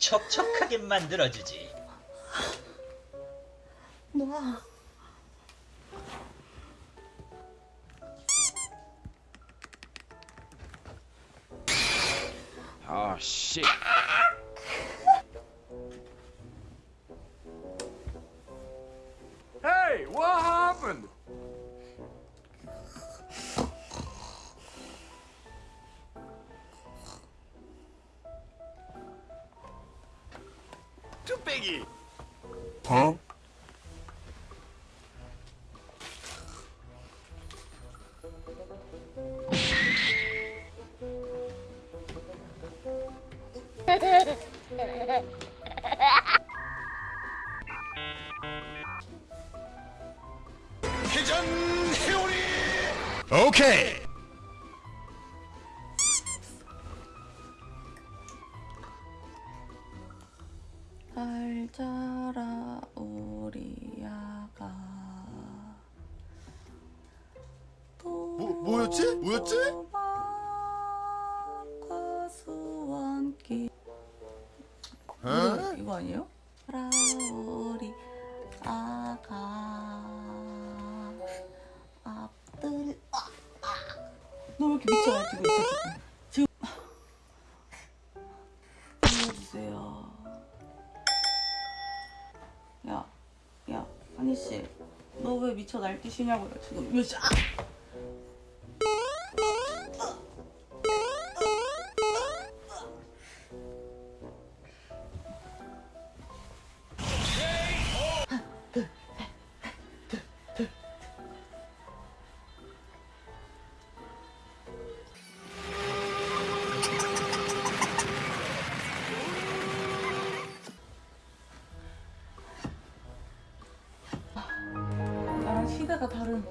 촉촉하게 만들어주지. 놔. Oh shit. Hey, what happened? Biggie. Huh? 회전 회오리. 오케이. 잘 자라 우리 아가. 뭐 뭐였지? 뭐였지? 과수원길. 어? 이거, 이거 아니에요? 라 우리 아가. 앞들 아, 아. 너왜 이렇게 미쳐 날뛰고 있어 야, 한희 씨, 너 왜 미쳐 날뛰시냐고요 지금 몇 시? 아! 시대가 다른.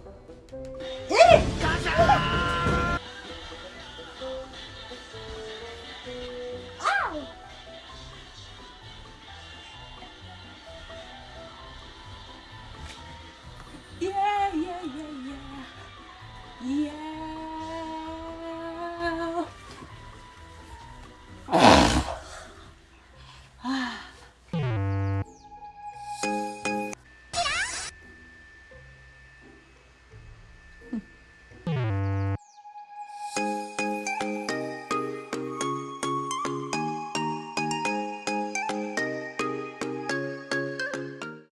Yeah.